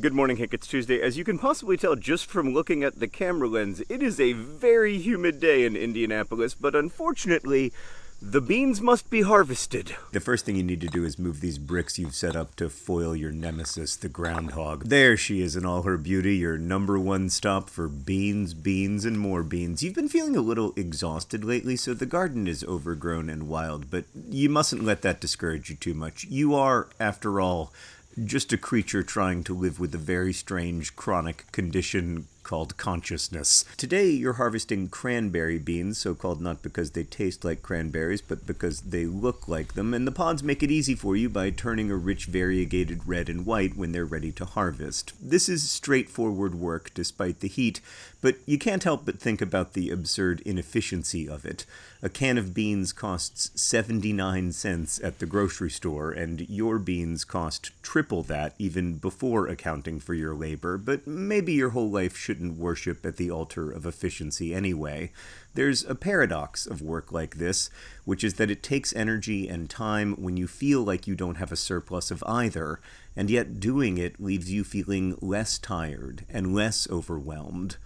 Good morning, Hank. It's Tuesday. As you can possibly tell just from looking at the camera lens, it is a very humid day in Indianapolis, but unfortunately, the beans must be harvested. The first thing you need to do is move these bricks you've set up to foil your nemesis, the groundhog. There she is in all her beauty, your number one stop for beans, beans, and more beans. You've been feeling a little exhausted lately, so the garden is overgrown and wild, but you mustn't let that discourage you too much. You are, after all, just a creature trying to live with a very strange chronic condition called consciousness. Today you're harvesting cranberry beans, so called not because they taste like cranberries, but because they look like them, and the pods make it easy for you by turning a rich variegated red and white when they're ready to harvest. This is straightforward work despite the heat, but you can't help but think about the absurd inefficiency of it. A can of beans costs 79 cents at the grocery store, and your beans cost triple that even before accounting for your labor, but maybe your whole life should shouldn't worship at the altar of efficiency anyway. There's a paradox of work like this, which is that it takes energy and time when you feel like you don't have a surplus of either, and yet doing it leaves you feeling less tired and less overwhelmed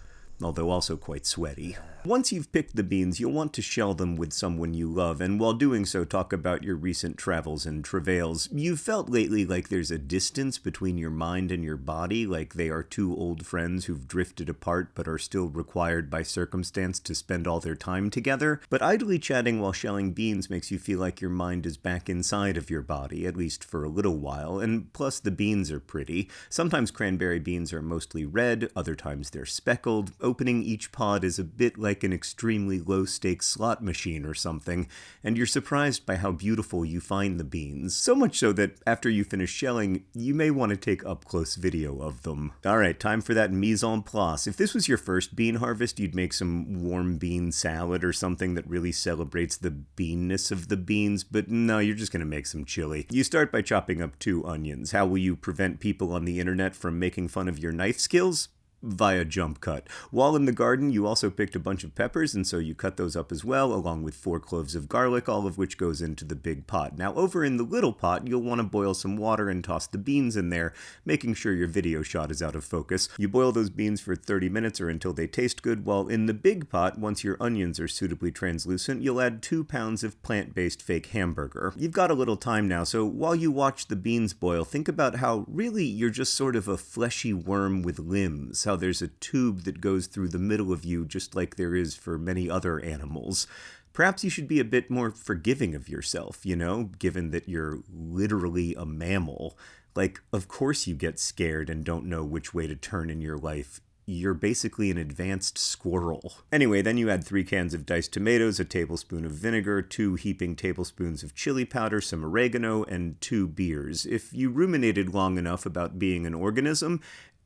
although also quite sweaty. Once you've picked the beans, you'll want to shell them with someone you love, and while doing so, talk about your recent travels and travails. You've felt lately like there's a distance between your mind and your body, like they are two old friends who've drifted apart but are still required by circumstance to spend all their time together. But idly chatting while shelling beans makes you feel like your mind is back inside of your body, at least for a little while, and plus the beans are pretty. Sometimes cranberry beans are mostly red, other times they're speckled. Opening each pod is a bit like like an extremely low stakes slot machine or something, and you're surprised by how beautiful you find the beans. So much so that after you finish shelling, you may want to take up close video of them. Alright, time for that mise en place. If this was your first bean harvest, you'd make some warm bean salad or something that really celebrates the beanness of the beans, but no, you're just gonna make some chili. You start by chopping up two onions. How will you prevent people on the internet from making fun of your knife skills? Via jump cut. While in the garden, you also picked a bunch of peppers, and so you cut those up as well, along with four cloves of garlic, all of which goes into the big pot. Now, over in the little pot, you'll want to boil some water and toss the beans in there, making sure your video shot is out of focus. You boil those beans for 30 minutes or until they taste good, while in the big pot, once your onions are suitably translucent, you'll add two pounds of plant-based fake hamburger. You've got a little time now, so while you watch the beans boil, think about how really you're just sort of a fleshy worm with limbs, how there's a tube that goes through the middle of you just like there is for many other animals. Perhaps you should be a bit more forgiving of yourself, you know, given that you're literally a mammal. Like, of course you get scared and don't know which way to turn in your life you're basically an advanced squirrel. Anyway, then you add three cans of diced tomatoes, a tablespoon of vinegar, two heaping tablespoons of chili powder, some oregano, and two beers. If you ruminated long enough about being an organism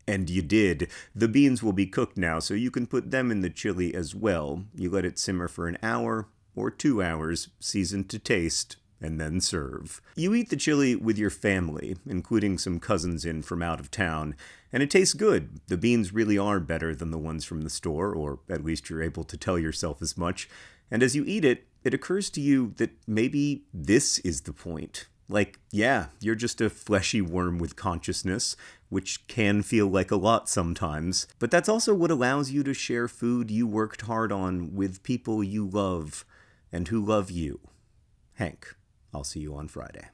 and you did. The beans will be cooked now, so you can put them in the chili as well. You let it simmer for an hour or two hours, season to taste, and then serve. You eat the chili with your family, including some cousins in from out of town, and it tastes good. The beans really are better than the ones from the store, or at least you're able to tell yourself as much. And as you eat it, it occurs to you that maybe this is the point. Like, yeah, you're just a fleshy worm with consciousness, which can feel like a lot sometimes, but that's also what allows you to share food you worked hard on with people you love and who love you. Hank, I'll see you on Friday.